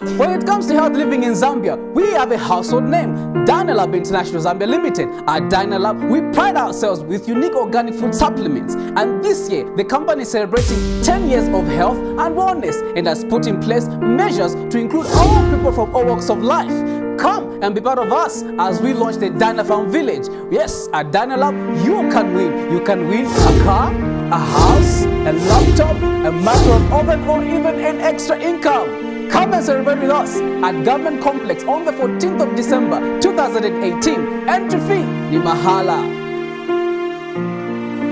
When it comes to health living in Zambia, we have a household name, Dynalab International Zambia Limited. At Dynalab, we pride ourselves with unique organic food supplements. And this year, the company is celebrating 10 years of health and wellness and has put in place measures to include all people from all walks of life. Come and be part of us as we launch the Dynapharm Village. Yes, at Dynalab, you can win. You can win a car, a house, a laptop, a matter of oven, or even an extra income. Come and celebrate with us at Government Complex on the 14th of December 2018. Entry fee ni mahala.